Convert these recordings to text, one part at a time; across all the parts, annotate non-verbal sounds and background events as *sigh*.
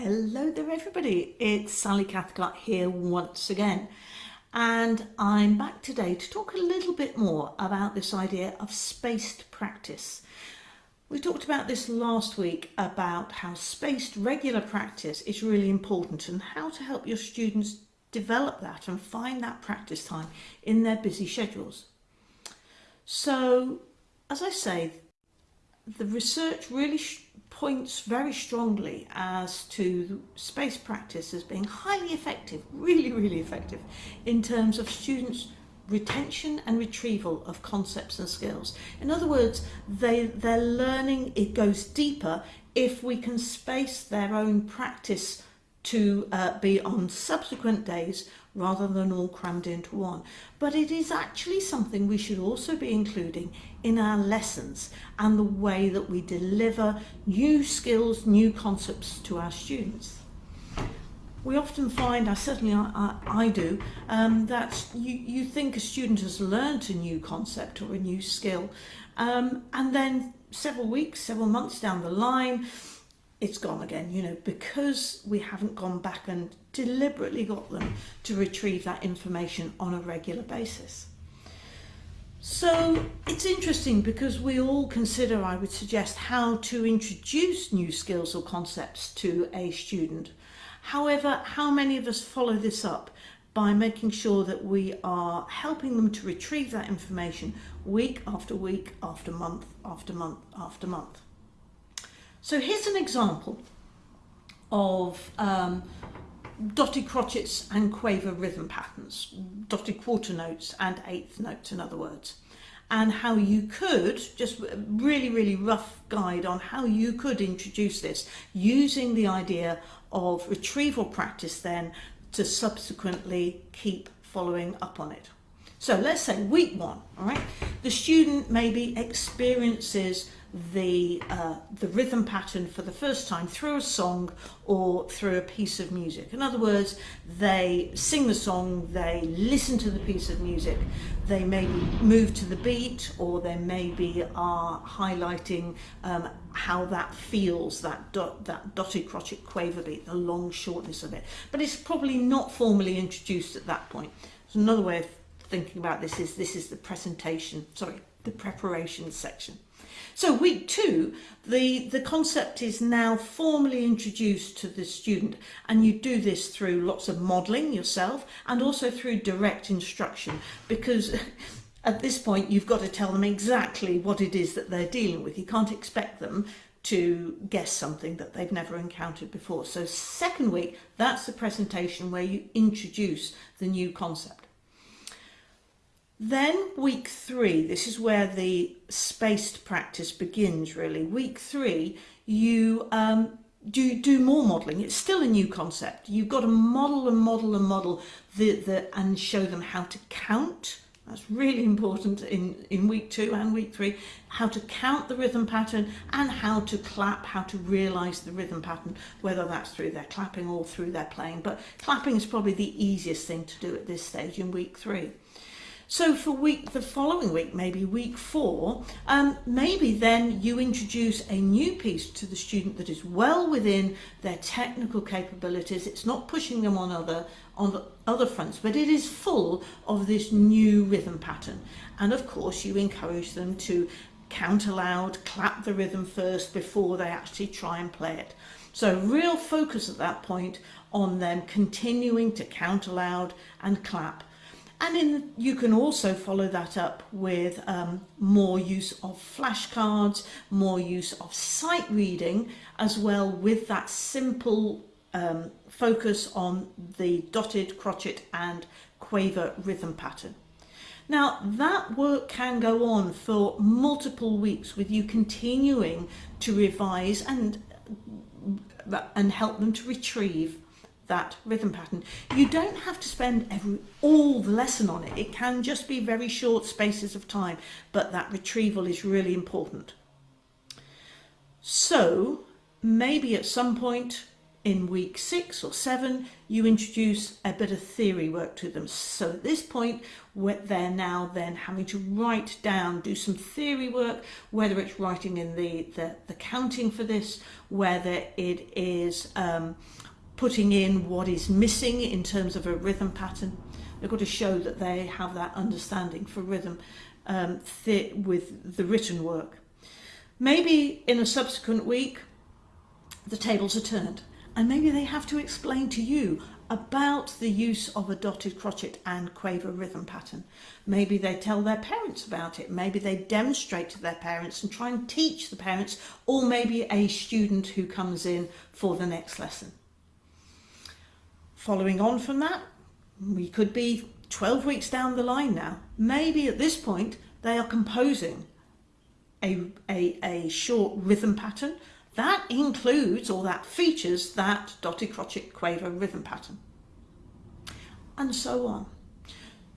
Hello there everybody, it's Sally Cathcart here once again and I'm back today to talk a little bit more about this idea of spaced practice. We talked about this last week about how spaced regular practice is really important and how to help your students develop that and find that practice time in their busy schedules. So as I say, the research really points very strongly as to space practice as being highly effective, really, really effective in terms of students retention and retrieval of concepts and skills. In other words, they, their learning, it goes deeper if we can space their own practice to uh, be on subsequent days rather than all crammed into one. But it is actually something we should also be including in our lessons and the way that we deliver new skills, new concepts to our students. We often find, I certainly I, I, do, um, that you, you think a student has learnt a new concept or a new skill um, and then several weeks, several months down the line, it's gone again, you know, because we haven't gone back and deliberately got them to retrieve that information on a regular basis. So it's interesting because we all consider, I would suggest, how to introduce new skills or concepts to a student. However, how many of us follow this up by making sure that we are helping them to retrieve that information week after week, after month, after month, after month. So here's an example of um, dotted crotchets and quaver rhythm patterns, dotted quarter notes and eighth notes in other words, and how you could, just really, really rough guide on how you could introduce this using the idea of retrieval practice then to subsequently keep following up on it. So let's say week one, all right, the student maybe experiences the uh, the rhythm pattern for the first time through a song or through a piece of music. In other words, they sing the song, they listen to the piece of music, they maybe move to the beat or they maybe are highlighting um, how that feels, that, dot, that dotted crotchet quaver beat, the long shortness of it. But it's probably not formally introduced at that point. So another way of thinking about this is this is the presentation, sorry, the preparation section. So week two, the, the concept is now formally introduced to the student and you do this through lots of modelling yourself and also through direct instruction because *laughs* at this point you've got to tell them exactly what it is that they're dealing with. You can't expect them to guess something that they've never encountered before. So second week, that's the presentation where you introduce the new concept. Then week three, this is where the spaced practice begins really. Week three, you um, do, do more modelling. It's still a new concept. You've got to model and model and model the, the, and show them how to count. That's really *laughs* important in, in week two and week three, how to count the rhythm pattern and how to clap, how to realise the rhythm pattern, whether that's through their clapping or through their playing. But clapping is probably the easiest thing to do at this stage in week three. So for week, the following week, maybe week four, um, maybe then you introduce a new piece to the student that is well within their technical capabilities. It's not pushing them on other on the other fronts, but it is full of this new rhythm pattern. And of course, you encourage them to count aloud, clap the rhythm first before they actually try and play it. So real focus at that point on them continuing to count aloud and clap and in, you can also follow that up with um, more use of flashcards, more use of sight reading, as well with that simple um, focus on the dotted, crotchet and quaver rhythm pattern. Now that work can go on for multiple weeks with you continuing to revise and, and help them to retrieve that rhythm pattern. You don't have to spend every all the lesson on it. It can just be very short spaces of time, but that retrieval is really important. So maybe at some point in week six or seven, you introduce a bit of theory work to them. So at this point, they're now then having to write down, do some theory work, whether it's writing in the, the, the counting for this, whether it is um, putting in what is missing in terms of a rhythm pattern. They've got to show that they have that understanding for rhythm um, with the written work. Maybe in a subsequent week, the tables are turned and maybe they have to explain to you about the use of a dotted crotchet and quaver rhythm pattern. Maybe they tell their parents about it. Maybe they demonstrate to their parents and try and teach the parents or maybe a student who comes in for the next lesson. Following on from that, we could be 12 weeks down the line now. Maybe at this point they are composing a, a, a short rhythm pattern that includes or that features that dotted crotchet quaver rhythm pattern and so on.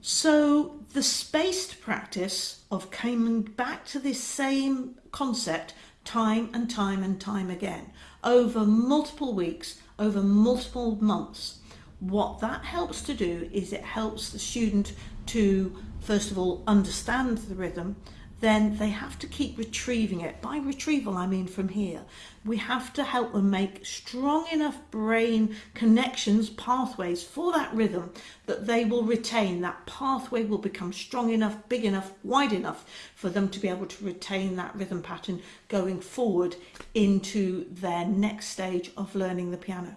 So the spaced practice of coming back to this same concept time and time and time again over multiple weeks, over multiple months. What that helps to do is it helps the student to first of all understand the rhythm then they have to keep retrieving it. By retrieval, I mean from here. We have to help them make strong enough brain connections, pathways for that rhythm that they will retain. That pathway will become strong enough, big enough, wide enough for them to be able to retain that rhythm pattern going forward into their next stage of learning the piano.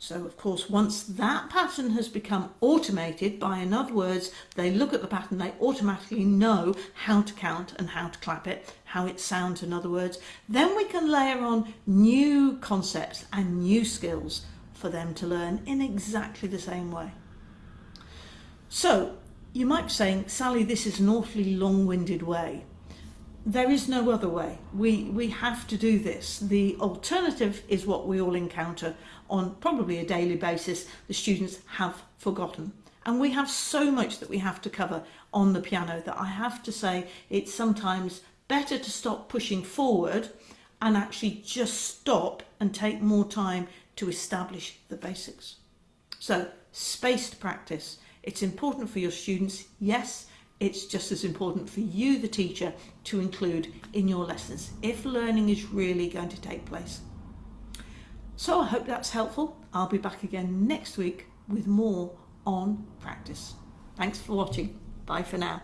So of course, once that pattern has become automated, by in other words, they look at the pattern, they automatically know how to count and how to clap it, how it sounds in other words, then we can layer on new concepts and new skills for them to learn in exactly the same way. So you might be saying, Sally, this is an awfully long-winded way there is no other way. We, we have to do this. The alternative is what we all encounter on probably a daily basis. The students have forgotten. And we have so much that we have to cover on the piano that I have to say it's sometimes better to stop pushing forward and actually just stop and take more time to establish the basics. So spaced practice. It's important for your students, yes, it's just as important for you, the teacher, to include in your lessons if learning is really going to take place. So I hope that's helpful. I'll be back again next week with more on practice. Thanks for watching. Bye for now.